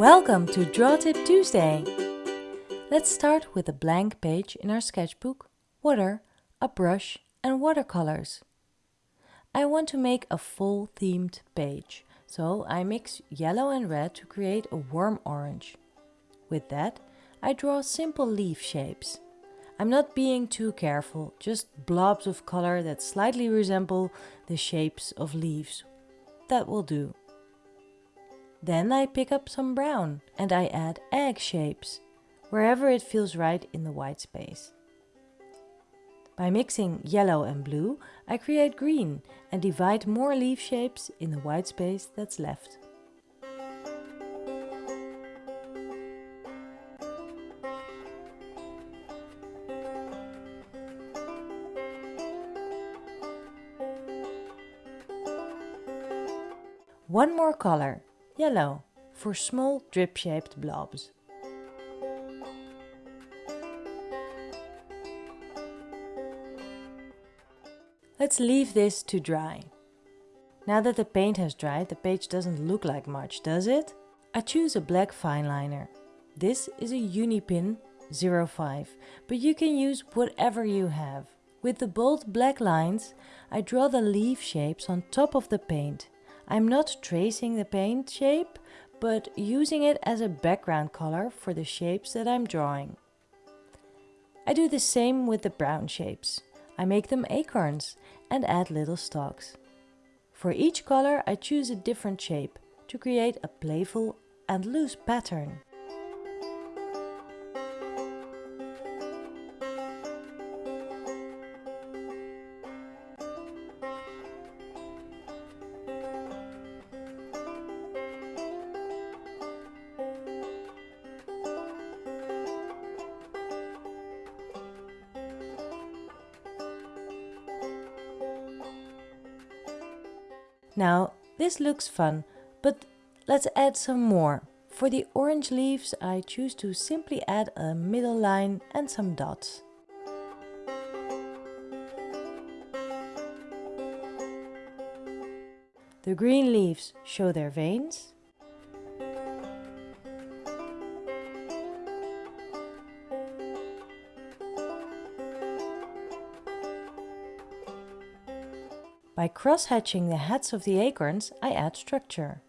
Welcome to Draw Tip Tuesday! Let's start with a blank page in our sketchbook, water, a brush and watercolors. I want to make a full themed page, so I mix yellow and red to create a warm orange. With that, I draw simple leaf shapes. I'm not being too careful, just blobs of color that slightly resemble the shapes of leaves. That will do. Then I pick up some brown and I add egg shapes, wherever it feels right in the white space. By mixing yellow and blue, I create green and divide more leaf shapes in the white space that's left. One more color Yellow for small drip-shaped blobs. Let's leave this to dry. Now that the paint has dried, the page doesn't look like much, does it? I choose a black fine liner. This is a Unipin 05, but you can use whatever you have. With the bold black lines, I draw the leaf shapes on top of the paint. I'm not tracing the paint shape, but using it as a background color for the shapes that I'm drawing. I do the same with the brown shapes. I make them acorns and add little stalks. For each color I choose a different shape to create a playful and loose pattern. Now, this looks fun, but let's add some more. For the orange leaves, I choose to simply add a middle line and some dots. The green leaves show their veins By cross-hatching the heads of the acorns, I add structure.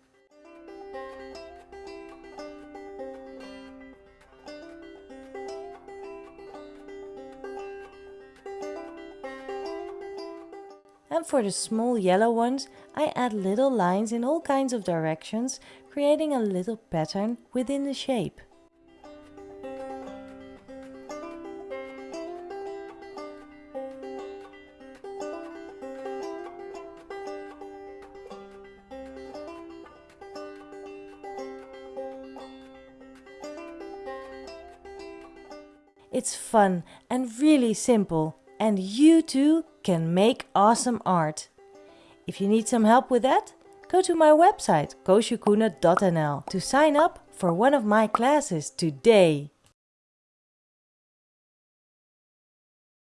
And for the small yellow ones, I add little lines in all kinds of directions, creating a little pattern within the shape. It's fun and really simple and you too can make awesome art. If you need some help with that, go to my website koosjekoene.nl to sign up for one of my classes today.